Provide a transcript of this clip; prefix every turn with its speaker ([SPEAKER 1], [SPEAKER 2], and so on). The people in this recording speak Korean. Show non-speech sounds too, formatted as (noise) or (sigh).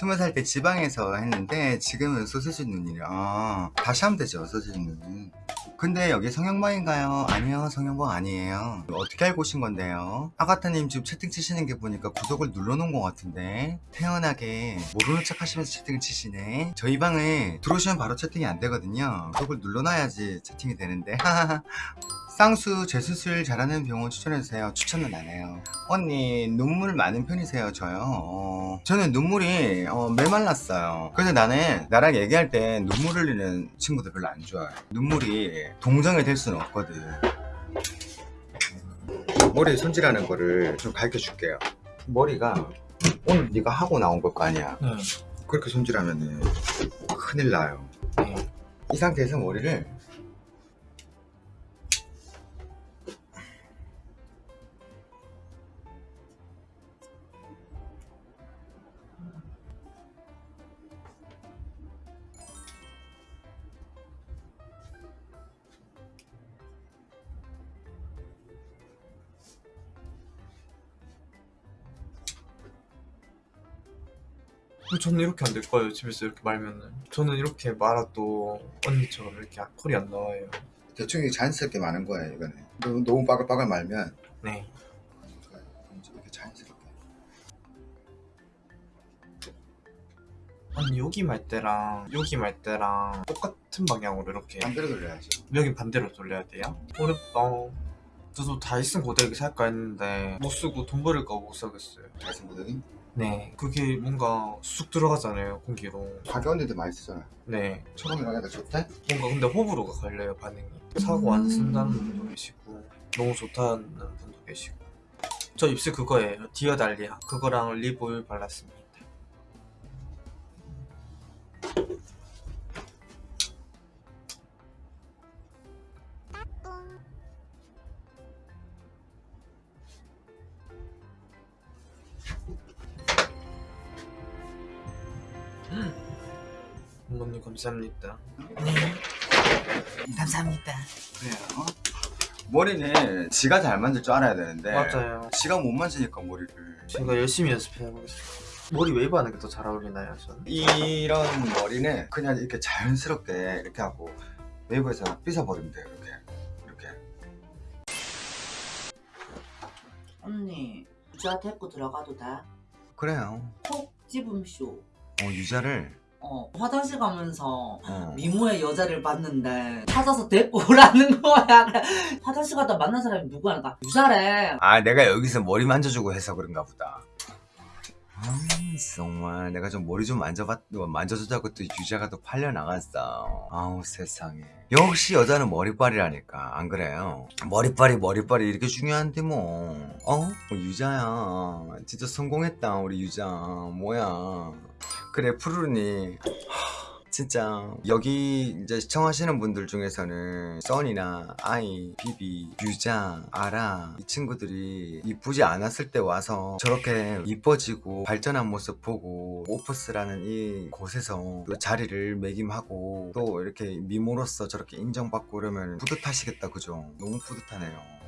[SPEAKER 1] 스무 살 때 지방에서 했는데 지금은 소세지 눈이라 다시 하면 되죠 소세지 눈은 근데 여기 성형방인가요? 아니요 성형방 아니에요. 어떻게 알고 오신 건데요? 아가타님 지금 채팅 치시는 게 보니까 구독을 눌러놓은 것 같은데 태연하게 모르는 척 하시면서 채팅을 치시네. 저희 방에 들어오시면 바로 채팅이 안 되거든요. 구독을 눌러놔야지 채팅이 되는데 (laughs) 쌍수 재수술 잘하는 병원 추천해주세요. 추천은 안 해요. 언니 눈물 많은 편이세요? 저요? 어, 저는 눈물이 어, 메말랐어요. 그래서 나는 나랑 얘기할 때 눈물 흘리는 친구들 별로 안 좋아해 눈물이 동정이 될 수는 없거든. 머리 손질하는 거를 좀 가르쳐 줄게요. 머리가 오늘 네가 하고 나온 걸 거 아니야?
[SPEAKER 2] 네.
[SPEAKER 1] 그렇게 손질하면은 큰일 나요.
[SPEAKER 2] 네.
[SPEAKER 1] 이 상태에서 머리를
[SPEAKER 2] 저는 이렇게 안 될 거예요. 집에서 이렇게 말면은. 저는 이렇게 말아도 언니처럼 이렇게 콜이 안 나와요.
[SPEAKER 1] 대충 이게 자연스럽게 마는 거예요 이거는 너무, 너무 빠글빠글 말면
[SPEAKER 2] 네.
[SPEAKER 1] 이렇게 자연스럽게
[SPEAKER 2] 언니 여기 말 때랑 여기 말 때랑 똑같은 방향으로 이렇게
[SPEAKER 1] 반대로 돌려야죠
[SPEAKER 2] 여긴 반대로 돌려야 돼요? 어렵다. 저도 다이슨 고데기 살까 했는데 못 쓰고 돈 버릴까 못 사겠어요.
[SPEAKER 1] 다이슨 모델이
[SPEAKER 2] 네. 그게 뭔가 쑥 들어가잖아요, 공기로.
[SPEAKER 1] 가격인데도 많이 쓰잖아요
[SPEAKER 2] 네.
[SPEAKER 1] 처음이랑 해도 좋대?
[SPEAKER 2] 뭔가 근데 호불호가 갈려요, 반응이. 사고 안 쓴다는 분도 계시고 너무 좋다는 분도 계시고 저 입술 그거예요. 디어 달리아. 그거랑 립 오일 발랐습니다. 어머님 감사합니다. 감사합니다.
[SPEAKER 1] 그래요 머리는 지가 잘 만질 줄 알아야 되는데
[SPEAKER 2] 맞아요.
[SPEAKER 1] 지가 못 만지니까 머리를
[SPEAKER 2] 제가 열심히 연습해보겠습니다. 머리 웨이브 하는 게 더 잘 어울리나요, 저는?
[SPEAKER 1] 이런 머리는 그냥 이렇게 자연스럽게 이렇게 하고 웨이브에서 빗어버리면 돼요 이렇게 이렇게
[SPEAKER 3] 언니 유자 데리고 들어가도 돼?
[SPEAKER 1] 그래요
[SPEAKER 3] 콕 집음쇼
[SPEAKER 1] 어 유자를
[SPEAKER 3] 어 화장실 가면서
[SPEAKER 1] 어.
[SPEAKER 3] 미모의 여자를 봤는데 찾아서 데리고 오라는 (laughs) 거야. 화장실 갔다 만난 사람이 누구야? 나 유자래.
[SPEAKER 1] 아 내가 여기서 머리 만져주고 해서 그런가 보다 아 정말. 내가 좀 머리 좀 만져봤 만져주자고 또 유자가 또 팔려 나갔어. 아우 세상에. 역시 여자는 머리빨이라니까. 안 그래요? 머리빨이 머리빨이 이렇게 중요한데 뭐. 어? 뭐 유자야. 진짜 성공했다 우리 유자. 뭐야. 그래 푸르르니 진짜 여기 이제 시청하시는 분들 중에서는 써니나 아이, 비비, 유자, 아라 이 친구들이 이쁘지 않았을 때 와서 저렇게 이뻐지고 발전한 모습 보고 오프스라는 이 곳에서 또 자리를 매김하고 또 이렇게 미모로서 저렇게 인정받고 그러면 뿌듯하시겠다 그죠? 너무 뿌듯하네요